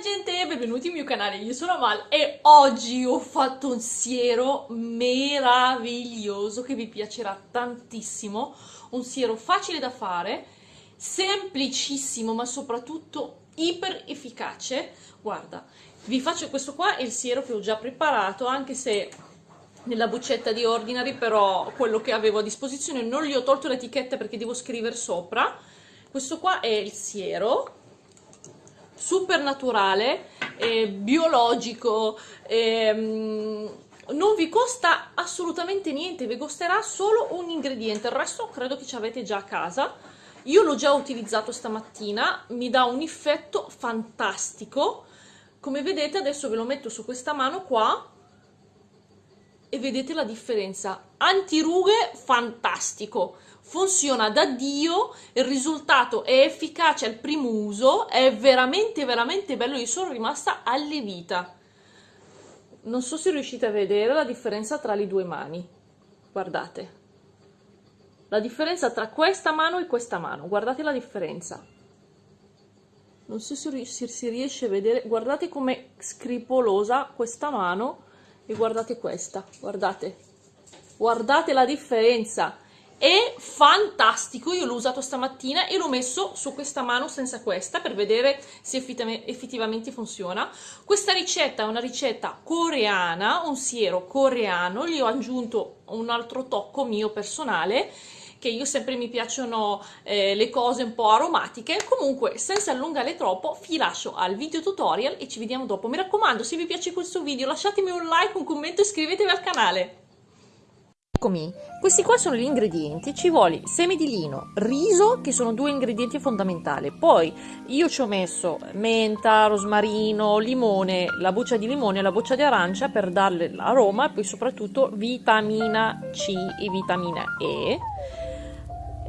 gente, benvenuti al mio canale, io sono Amal e oggi ho fatto un siero meraviglioso che vi piacerà tantissimo, un siero facile da fare, semplicissimo ma soprattutto iper efficace. Guarda, vi faccio questo qua è il siero che ho già preparato, anche se nella boccetta di Ordinary, però quello che avevo a disposizione non gli ho tolto l'etichetta perché devo scrivere sopra. Questo qua è il siero super naturale, eh, biologico, eh, non vi costa assolutamente niente, vi costerà solo un ingrediente, il resto credo che ci avete già a casa. Io l'ho già utilizzato stamattina, mi dà un effetto fantastico. Come vedete adesso ve lo metto su questa mano qua e vedete la differenza. Antirughe, fantastico funziona da Dio, il risultato è efficace al primo uso, è veramente veramente bello, io sono rimasta allevita. Non so se riuscite a vedere la differenza tra le due mani, guardate. La differenza tra questa mano e questa mano, guardate la differenza. Non so se si riesce a vedere, guardate com'è scripolosa questa mano e guardate questa, guardate. Guardate la differenza è fantastico, io l'ho usato stamattina e l'ho messo su questa mano senza questa per vedere se effettivamente funziona. Questa ricetta è una ricetta coreana, un siero coreano, gli ho aggiunto un altro tocco mio personale che io sempre mi piacciono eh, le cose un po' aromatiche. Comunque senza allungare troppo vi lascio al video tutorial e ci vediamo dopo. Mi raccomando se vi piace questo video lasciatemi un like, un commento e iscrivetevi al canale. Eccomi, questi qua sono gli ingredienti, ci vuole semi di lino, riso che sono due ingredienti fondamentali, poi io ci ho messo menta, rosmarino, limone, la buccia di limone e la buccia di arancia per darle l'aroma e poi soprattutto vitamina C e vitamina E.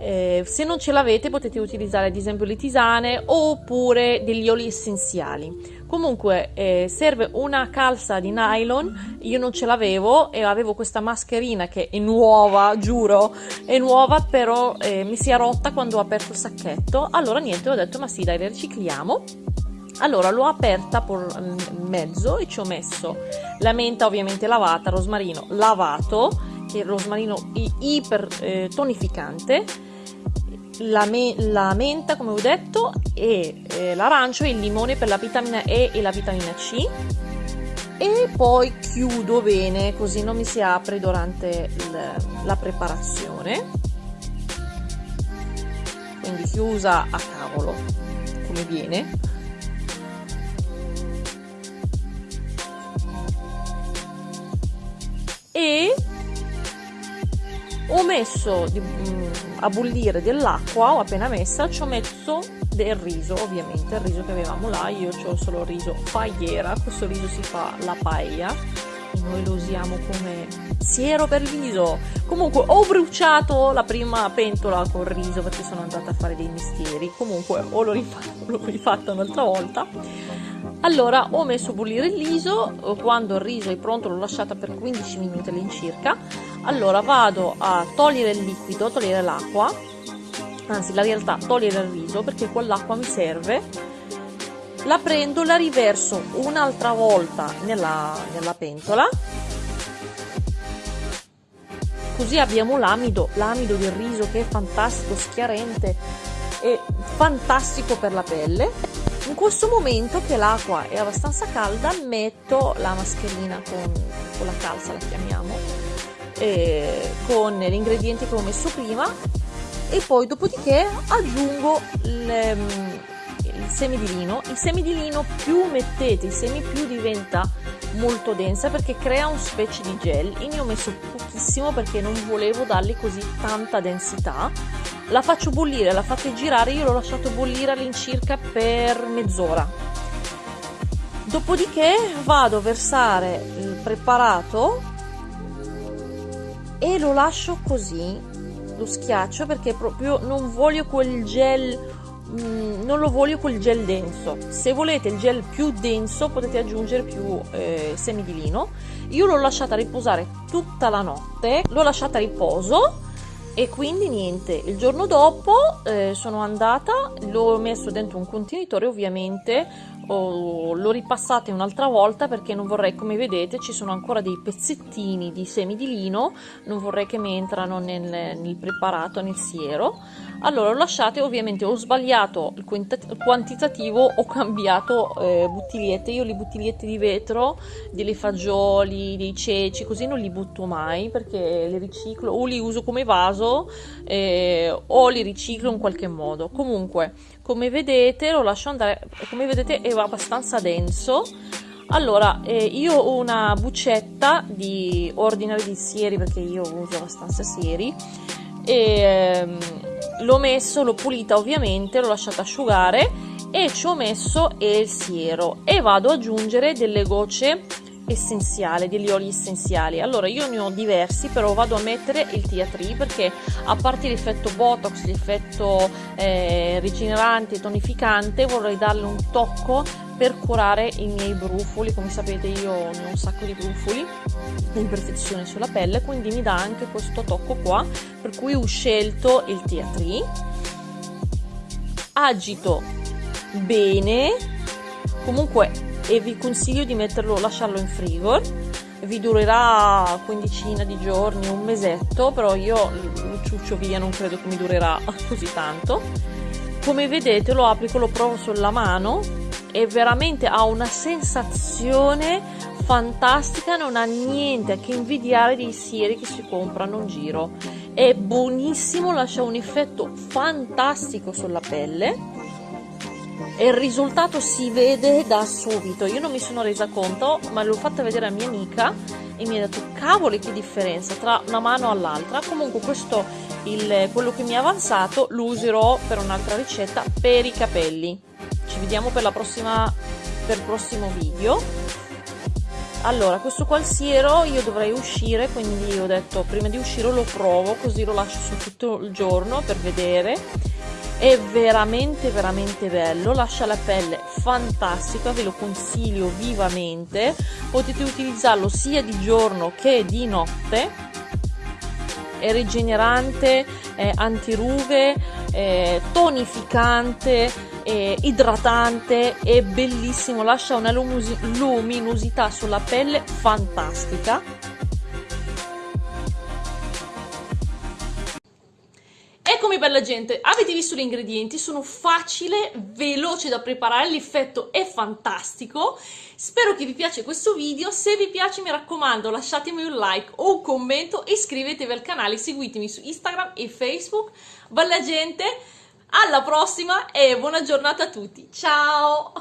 Eh, se non ce l'avete potete utilizzare ad esempio le tisane oppure degli oli essenziali. Comunque eh, serve una calza di nylon io non ce l'avevo e avevo questa mascherina che è nuova giuro è nuova però eh, mi si è rotta quando ho aperto il sacchetto. Allora niente ho detto ma sì dai la ricicliamo. Allora l'ho aperta per mm, mezzo e ci ho messo la menta ovviamente lavata rosmarino lavato che è il rosmarino iper eh, tonificante la, me la, menta come ho detto e eh, l'arancio e il limone per la vitamina E e la vitamina C. E poi chiudo bene così non mi si apre durante il, la preparazione. Quindi chiusa a cavolo come viene. E ho messo mm, a bollire dell'acqua, ho appena messa, ci ho messo del riso, ovviamente il riso che avevamo là, io ho solo riso pagliera, questo riso si fa la paella noi lo usiamo come siero per riso. Comunque ho bruciato la prima pentola col riso perché sono andata a fare dei mestieri, comunque o l'ho rifatto un'altra volta. Allora ho messo a bollire il riso, quando il riso è pronto l'ho lasciata per 15 minuti all'incirca allora vado a togliere il liquido togliere l'acqua. Anzi la realtà togliere il riso perché quell'acqua mi serve. La prendo la riverso un'altra volta nella, nella pentola. Così abbiamo l'amido l'amido del riso che è fantastico schiarente e fantastico per la pelle. In questo momento che l'acqua è abbastanza calda metto la mascherina con, con la calza la chiamiamo eh, con gli ingredienti che ho messo prima. E poi dopodiché aggiungo mm, il semi di lino. Il semi di lino più mettete i semi più diventa molto densa perché crea un specie di gel. Io ne ho messo pochissimo perché non volevo dargli così tanta densità. La faccio bollire la fate girare. Io l'ho lasciato bollire all'incirca per mezz'ora. Dopodiché vado a versare il preparato e lo lascio così lo schiaccio perché proprio non voglio quel gel mm, non lo voglio quel gel denso. Se volete il gel più denso potete aggiungere più eh, semi di lino io l'ho lasciata riposare tutta la notte l'ho lasciata a riposo e quindi niente, il giorno dopo eh, sono andata, l'ho messo dentro un contenitore ovviamente, oh, l'ho ripassato un'altra volta perché non vorrei, come vedete, ci sono ancora dei pezzettini di semi di lino, non vorrei che mi entrano nel, nel preparato, nel siero. Allora, lo lasciate, ovviamente ho sbagliato il quantitativo, ho cambiato eh, bottigliette, io le bottigliette di vetro, delle fagioli, dei ceci, così non li butto mai perché le riciclo o li uso come vaso eh, o li riciclo in qualche modo. Comunque, come vedete, lo lascio andare, come vedete è abbastanza denso. Allora, eh, io ho una buccetta di ordinari di sieri perché io uso abbastanza sieri e ehm, l'ho messo, l'ho pulita ovviamente, l'ho lasciata asciugare e ci ho messo il siero e vado ad aggiungere delle gocce essenziali, degli oli essenziali. Allora io ne ho diversi, però vado a mettere il tia tree perché a parte l'effetto botox, l'effetto eh, rigenerante e tonificante, vorrei darle un tocco per curare i miei brufoli. Come sapete io ho un sacco di brufoli, imperfezioni sulla pelle, quindi mi dà anche questo tocco qua, per cui ho scelto il tia tree. Agito bene, comunque e vi consiglio di metterlo, lasciarlo in frigo vi durerà quindicina di giorni, un mesetto, però io lo ciuccio via, non credo che mi durerà così tanto. Come vedete lo applico, lo provo sulla mano e veramente ha una sensazione fantastica, non ha niente a che invidiare dei sieri che si comprano in giro. È buonissimo, lascia un effetto fantastico sulla pelle e il risultato si vede da subito. Io non mi sono resa conto, ma l'ho fatta vedere a mia amica e mi ha detto cavoli che differenza tra una mano all'altra. Comunque questo il, quello che mi è avanzato lo userò per un'altra ricetta per i capelli. Ci vediamo per la prossima per il prossimo video. Allora, questo qua il siero io dovrei uscire, quindi ho detto prima di uscire lo provo, così lo lascio su tutto il giorno per vedere è veramente veramente bello lascia la pelle fantastica ve lo consiglio vivamente. Potete utilizzarlo sia di giorno che di notte. È rigenerante è antirughe è tonificante è idratante è bellissimo lascia una luminosità sulla pelle fantastica Eccomi bella gente, avete visto gli ingredienti, sono facile, veloce da preparare, l'effetto è fantastico, spero che vi piace questo video, se vi piace mi raccomando lasciatemi un like o un commento, iscrivetevi al canale, seguitemi su Instagram e Facebook, bella gente, alla prossima e buona giornata a tutti, ciao!